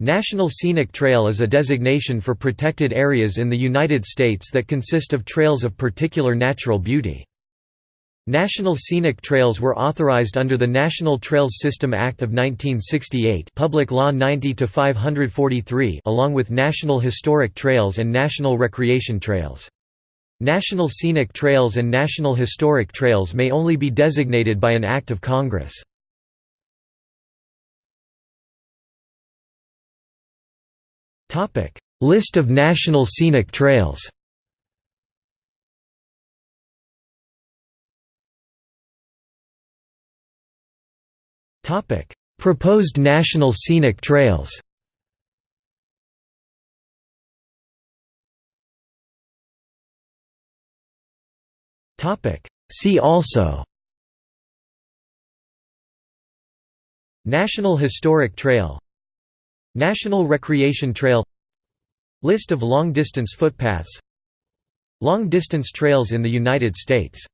National Scenic Trail is a designation for protected areas in the United States that consist of trails of particular natural beauty. National Scenic Trails were authorized under the National Trails System Act of 1968 Public Law 90-543 along with National Historic Trails and National Recreation Trails. National Scenic Trails and National Historic Trails may only be designated by an Act of Congress. List of National Scenic Trails Proposed National Scenic Trails See also National Historic Trail National Recreation Trail List of long-distance footpaths Long-distance trails in the United States